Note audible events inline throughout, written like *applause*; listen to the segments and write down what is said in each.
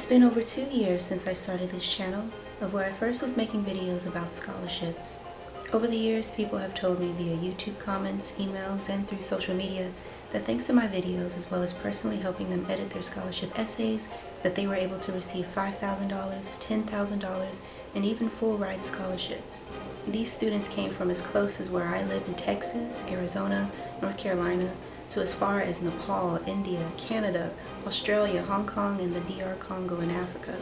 It's been over two years since I started this channel, of where I first was making videos about scholarships. Over the years, people have told me via YouTube comments, emails, and through social media that thanks to my videos, as well as personally helping them edit their scholarship essays, that they were able to receive $5,000, $10,000, and even full ride scholarships. These students came from as close as where I live in Texas, Arizona, North Carolina, to as far as Nepal, India, Canada, Australia, Hong Kong, and the DR Congo in Africa.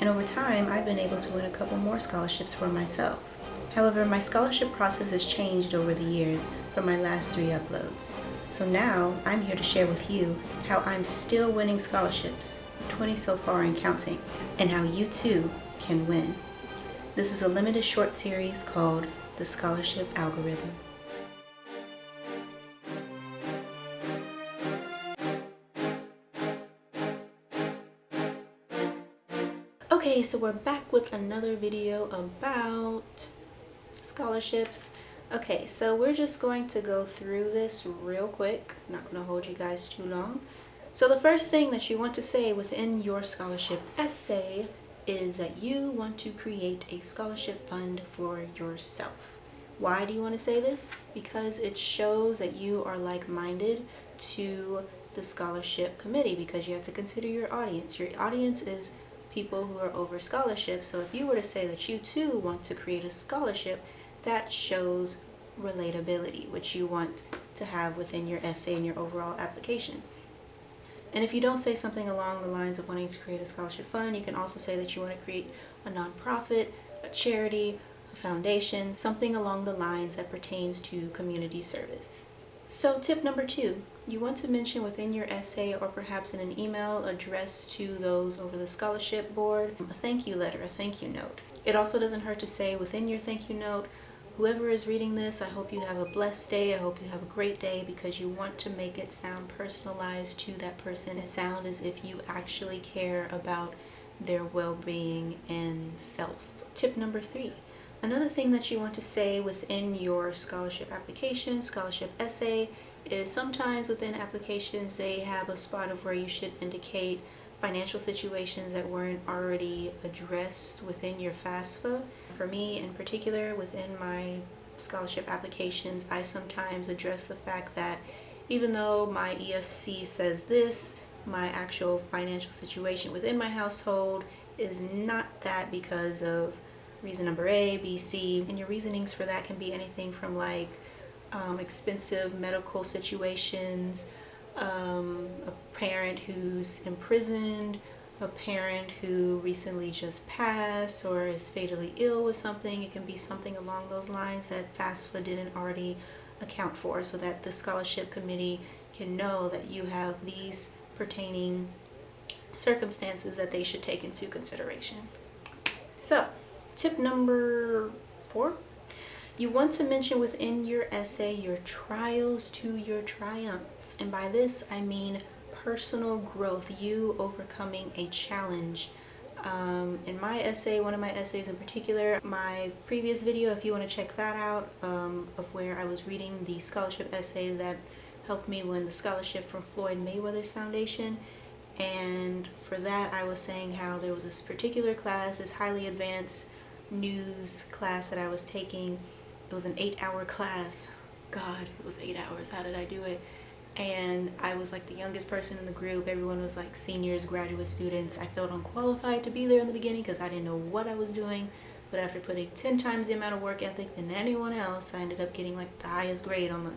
And over time, I've been able to win a couple more scholarships for myself. However, my scholarship process has changed over the years from my last three uploads. So now, I'm here to share with you how I'm still winning scholarships, 20 so far and counting, and how you too can win. This is a limited short series called The Scholarship Algorithm. Okay, so we're back with another video about scholarships. Okay, so we're just going to go through this real quick. I'm not going to hold you guys too long. So the first thing that you want to say within your scholarship essay is that you want to create a scholarship fund for yourself. Why do you want to say this? Because it shows that you are like-minded to the scholarship committee because you have to consider your audience. Your audience is people who are over scholarships. So if you were to say that you too want to create a scholarship, that shows relatability, which you want to have within your essay and your overall application. And if you don't say something along the lines of wanting to create a scholarship fund, you can also say that you want to create a nonprofit, a charity, a foundation, something along the lines that pertains to community service. So tip number two, you want to mention within your essay or perhaps in an email addressed to those over the scholarship board, a thank you letter, a thank you note. It also doesn't hurt to say within your thank you note, whoever is reading this, I hope you have a blessed day. I hope you have a great day because you want to make it sound personalized to that person. It sound as if you actually care about their well-being and self. Tip number three, Another thing that you want to say within your scholarship application, scholarship essay, is sometimes within applications they have a spot of where you should indicate financial situations that weren't already addressed within your FAFSA. For me in particular, within my scholarship applications, I sometimes address the fact that even though my EFC says this, my actual financial situation within my household is not that because of reason number A, B, C, and your reasonings for that can be anything from like um, expensive medical situations, um, a parent who's imprisoned, a parent who recently just passed or is fatally ill with something. It can be something along those lines that FAFSA didn't already account for so that the scholarship committee can know that you have these pertaining circumstances that they should take into consideration. So Tip number four, you want to mention within your essay your trials to your triumphs. And by this, I mean personal growth, you overcoming a challenge. Um, in my essay, one of my essays in particular, my previous video, if you want to check that out, um, of where I was reading the scholarship essay that helped me win the scholarship from Floyd Mayweather's Foundation. And for that, I was saying how there was this particular class, this highly advanced news class that I was taking. It was an eight hour class. God, it was eight hours. How did I do it? And I was like the youngest person in the group. Everyone was like seniors, graduate students. I felt unqualified to be there in the beginning because I didn't know what I was doing. But after putting 10 times the amount of work ethic than anyone else, I ended up getting like the highest grade on the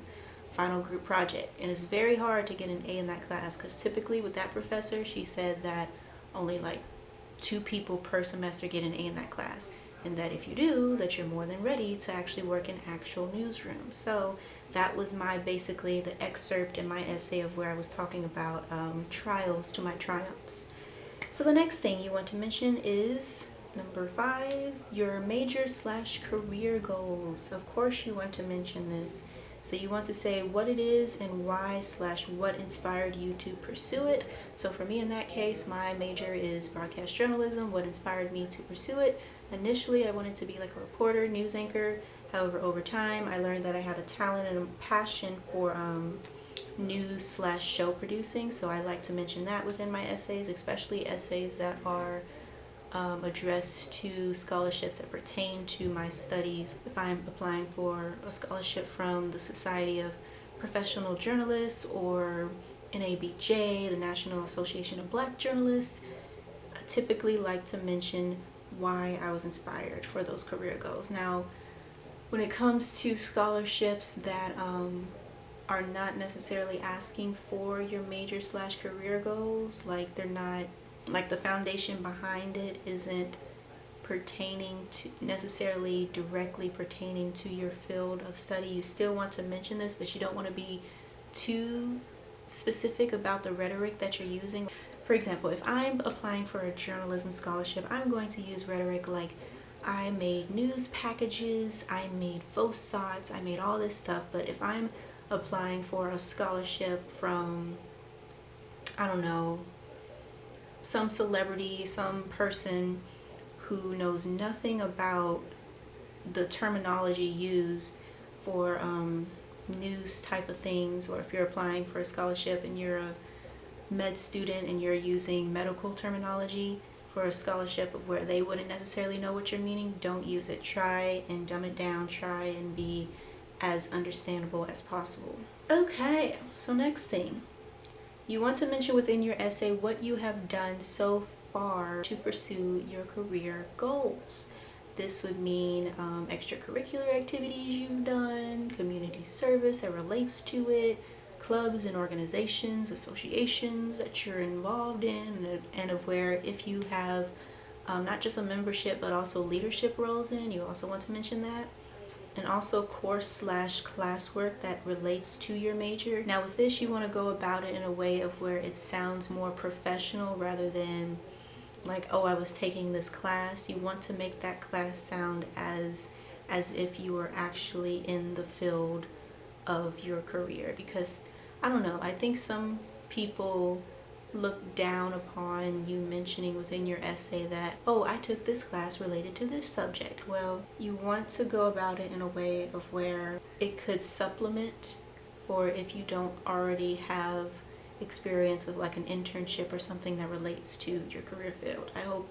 final group project. And it's very hard to get an A in that class because typically with that professor, she said that only like two people per semester get an A in that class and that if you do that you're more than ready to actually work in actual newsrooms so that was my basically the excerpt in my essay of where I was talking about um, trials to my triumphs so the next thing you want to mention is number five your major slash career goals of course you want to mention this so you want to say what it is and why slash what inspired you to pursue it. So for me in that case, my major is broadcast journalism. What inspired me to pursue it? Initially, I wanted to be like a reporter, news anchor. However, over time, I learned that I had a talent and a passion for um, news slash show producing so I like to mention that within my essays especially essays that are um, addressed to scholarships that pertain to my studies if I'm applying for a scholarship from the Society of Professional Journalists or NABJ the National Association of Black Journalists I typically like to mention why I was inspired for those career goals. Now when it comes to scholarships that um, are not necessarily asking for your major slash career goals like they're not like the foundation behind it isn't pertaining to necessarily directly pertaining to your field of study you still want to mention this but you don't want to be too specific about the rhetoric that you're using for example if I'm applying for a journalism scholarship I'm going to use rhetoric like I made news packages I made VOSOTs I made all this stuff but if I'm applying for a scholarship from, I don't know, some celebrity, some person who knows nothing about the terminology used for um, news type of things or if you're applying for a scholarship and you're a med student and you're using medical terminology for a scholarship of where they wouldn't necessarily know what you're meaning, don't use it. Try and dumb it down. Try and be as understandable as possible. Okay, so next thing. You want to mention within your essay what you have done so far to pursue your career goals. This would mean um, extracurricular activities you've done, community service that relates to it, clubs and organizations, associations that you're involved in, and of where if you have um, not just a membership but also leadership roles in, you also want to mention that and also course slash classwork that relates to your major. Now with this you want to go about it in a way of where it sounds more professional rather than like oh I was taking this class. You want to make that class sound as as if you were actually in the field of your career because I don't know I think some people look down upon you mentioning within your essay that, oh, I took this class related to this subject. Well, you want to go about it in a way of where it could supplement or if you don't already have experience with like an internship or something that relates to your career field. I hope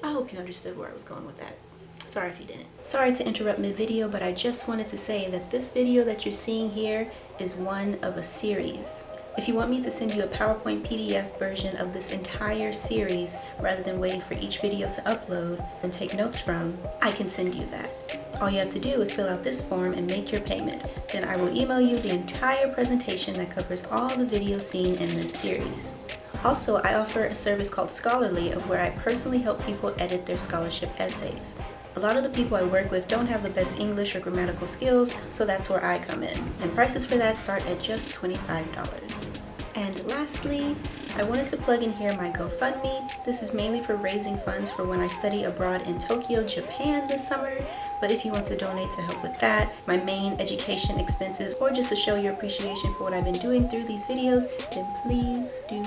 I hope you understood where I was going with that. Sorry if you didn't. Sorry to interrupt mid-video, but I just wanted to say that this video that you're seeing here is one of a series. If you want me to send you a PowerPoint PDF version of this entire series rather than waiting for each video to upload and take notes from, I can send you that. All you have to do is fill out this form and make your payment. Then I will email you the entire presentation that covers all the videos seen in this series. Also, I offer a service called Scholarly of where I personally help people edit their scholarship essays. A lot of the people I work with don't have the best English or grammatical skills, so that's where I come in. And prices for that start at just $25. And lastly, I wanted to plug in here my GoFundMe. This is mainly for raising funds for when I study abroad in Tokyo, Japan this summer. But if you want to donate to help with that, my main education expenses, or just to show your appreciation for what I've been doing through these videos, then please do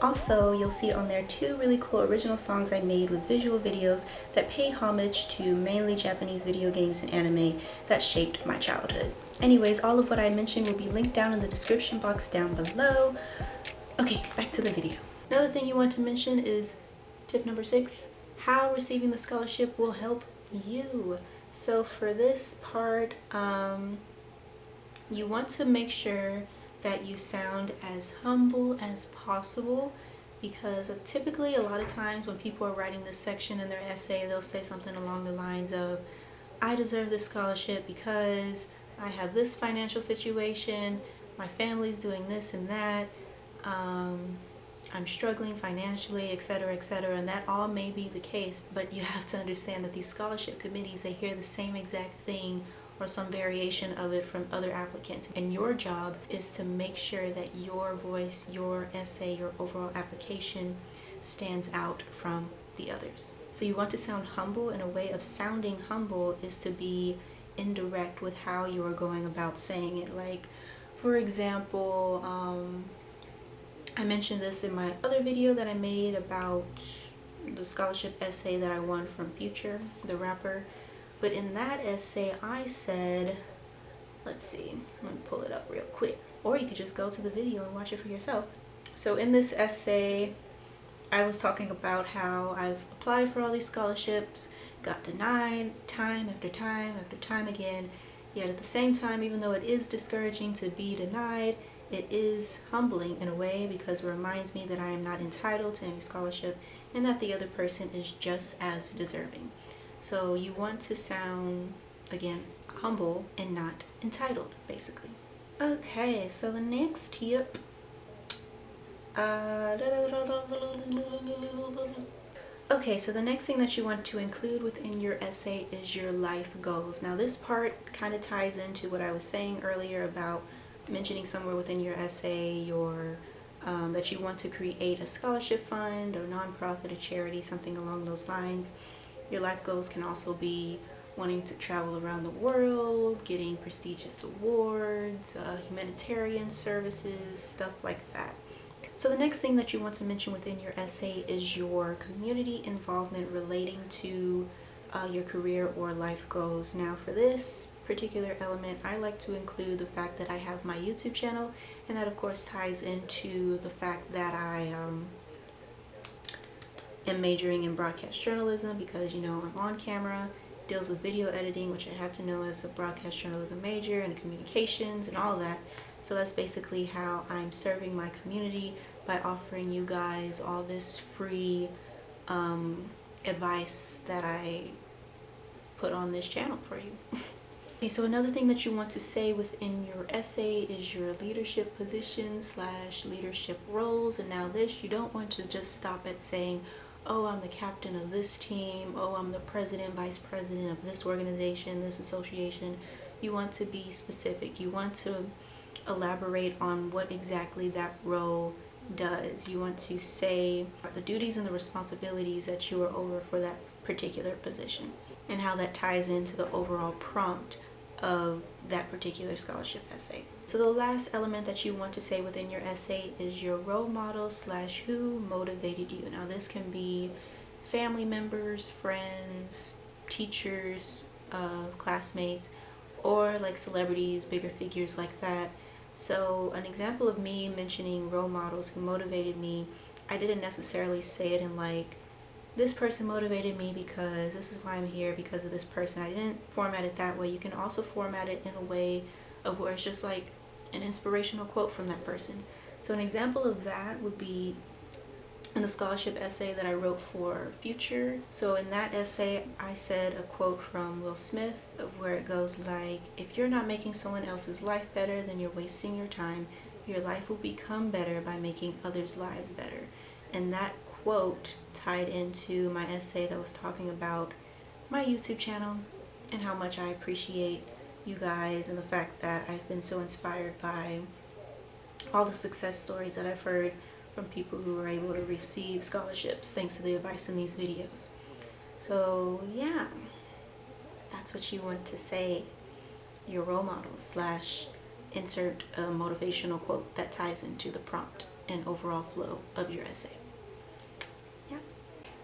also, you'll see on there two really cool original songs I made with visual videos that pay homage to mainly Japanese video games and anime that shaped my childhood. Anyways, all of what I mentioned will be linked down in the description box down below. Okay, back to the video. Another thing you want to mention is tip number six, how receiving the scholarship will help you. So for this part, um, you want to make sure that you sound as humble as possible because typically a lot of times when people are writing this section in their essay they'll say something along the lines of I deserve this scholarship because I have this financial situation my family's doing this and that um, I'm struggling financially etc etc and that all may be the case but you have to understand that these scholarship committees they hear the same exact thing or some variation of it from other applicants. And your job is to make sure that your voice, your essay, your overall application stands out from the others. So you want to sound humble and a way of sounding humble is to be indirect with how you are going about saying it. Like, for example, um, I mentioned this in my other video that I made about the scholarship essay that I won from Future, the rapper. But in that essay, I said, let's see, let me pull it up real quick. or you could just go to the video and watch it for yourself. So in this essay, I was talking about how I've applied for all these scholarships, got denied time after time after time again, yet at the same time, even though it is discouraging to be denied, it is humbling in a way because it reminds me that I am not entitled to any scholarship and that the other person is just as deserving. So you want to sound, again, humble and not entitled, basically. Okay, so the next tip. Uh, okay, so the next thing that you want to include within your essay is your life goals. Now this part kind of ties into what I was saying earlier about mentioning somewhere within your essay your um, that you want to create a scholarship fund or nonprofit, a charity, something along those lines. Your life goals can also be wanting to travel around the world, getting prestigious awards, uh, humanitarian services, stuff like that. So the next thing that you want to mention within your essay is your community involvement relating to uh, your career or life goals. Now for this particular element, I like to include the fact that I have my YouTube channel and that of course ties into the fact that I um, am majoring in broadcast journalism because you know I'm on camera deals with video editing which I have to know as a broadcast journalism major and communications and all that so that's basically how I'm serving my community by offering you guys all this free um, advice that I put on this channel for you. *laughs* okay, so another thing that you want to say within your essay is your leadership position slash leadership roles. And now this, you don't want to just stop at saying, oh, I'm the captain of this team, oh, I'm the president, vice president of this organization, this association. You want to be specific. You want to elaborate on what exactly that role does. You want to say the duties and the responsibilities that you are over for that particular position and how that ties into the overall prompt of that particular scholarship essay. So the last element that you want to say within your essay is your role model slash who motivated you. Now this can be family members, friends, teachers, uh, classmates, or like celebrities, bigger figures like that. So an example of me mentioning role models who motivated me, I didn't necessarily say it in like, this person motivated me because this is why I'm here because of this person. I didn't format it that way. You can also format it in a way of where it's just like an inspirational quote from that person. So an example of that would be in the scholarship essay that I wrote for Future. So in that essay, I said a quote from Will Smith of where it goes like, if you're not making someone else's life better, then you're wasting your time. Your life will become better by making others' lives better. And that quote tied into my essay that was talking about my YouTube channel and how much I appreciate you guys and the fact that I've been so inspired by all the success stories that I've heard from people who were able to receive scholarships thanks to the advice in these videos. So yeah, that's what you want to say your role model slash insert a motivational quote that ties into the prompt and overall flow of your essay.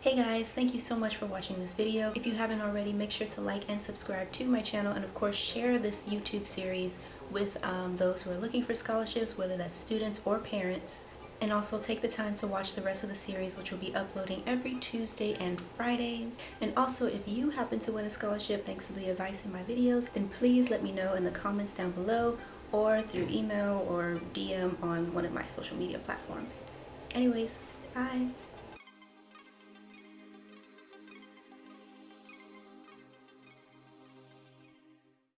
Hey guys, thank you so much for watching this video. If you haven't already, make sure to like and subscribe to my channel and of course share this YouTube series with um, those who are looking for scholarships, whether that's students or parents. And also take the time to watch the rest of the series which will be uploading every Tuesday and Friday. And also if you happen to win a scholarship thanks to the advice in my videos, then please let me know in the comments down below or through email or DM on one of my social media platforms. Anyways, bye!